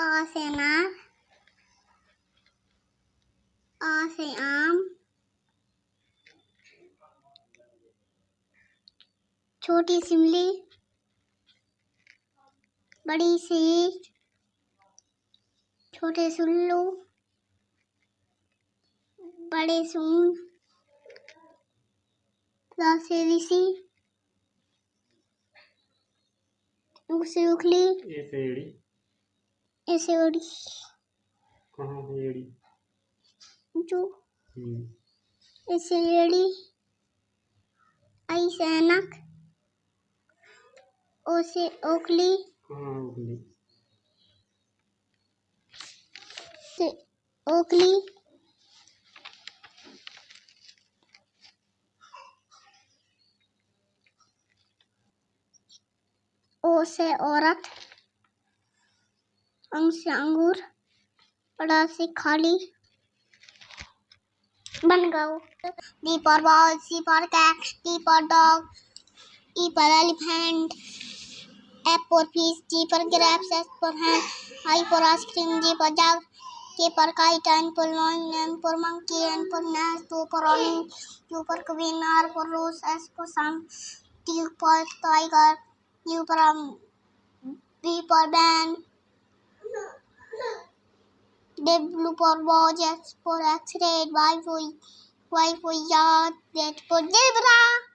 A से अनार आ से आम छोटी सिमली, बड़ी सी छोटे सुल्लू, बड़े सून से ऋषि उसे उखली। ऐसे उड़ी कहाँ है एड़ी? जो हम्म। ऐसे एड़ी ऐसे अनक ओसे ओखली। कहाँ है से ओखली। ओ से औरत। अंग से अंश अंगूर बड़ा से खाली बन गाओ B for ball, C for cat D for dog, E for elephant, F for fish G for grapes, H for hand, I for ice cream, J for jug, K for kite, L for lawn M for monkey, N for nest two for running, Q for queen, R for rose S for sun T for tiger, U for B for band Dave Lupin was just for X-ray, why we, why we are dead for Debra.